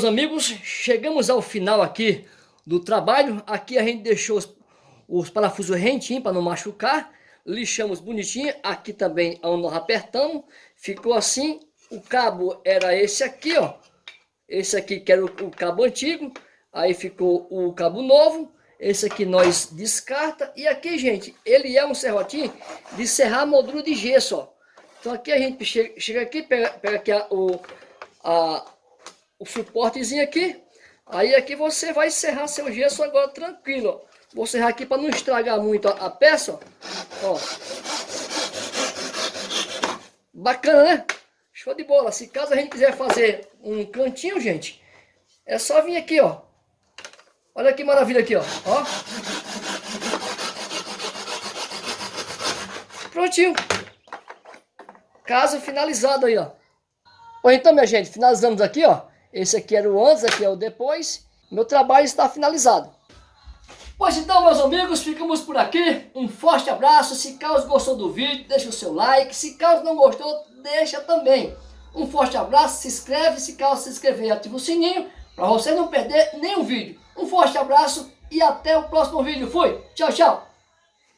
Meus amigos, chegamos ao final aqui do trabalho. Aqui a gente deixou os, os parafusos rentinhos para não machucar. Lixamos bonitinho. Aqui também onde nós apertamos. Ficou assim. O cabo era esse aqui, ó. Esse aqui que era o, o cabo antigo. Aí ficou o cabo novo. Esse aqui nós descarta. E aqui, gente, ele é um serrotinho de serrar modulo de gesso, ó. Então aqui a gente chega, chega aqui, pega, pega aqui a, o, a, o suportezinho aqui. Aí aqui você vai serrar seu gesso agora tranquilo, ó. Vou serrar aqui para não estragar muito a, a peça, ó. ó. Bacana, né? Show de bola. Se caso a gente quiser fazer um cantinho, gente, é só vir aqui, ó. Olha que maravilha aqui, ó. ó. Prontinho. Caso finalizado aí, ó. Então, minha gente, finalizamos aqui, ó. Esse aqui era o antes, aqui é o depois. Meu trabalho está finalizado. Pois então, meus amigos, ficamos por aqui. Um forte abraço. Se caso gostou do vídeo, deixa o seu like. Se caso não gostou, deixa também. Um forte abraço, se inscreve. Se caso se inscrever, ativa o sininho para você não perder nenhum vídeo. Um forte abraço e até o próximo vídeo. Fui! Tchau, tchau!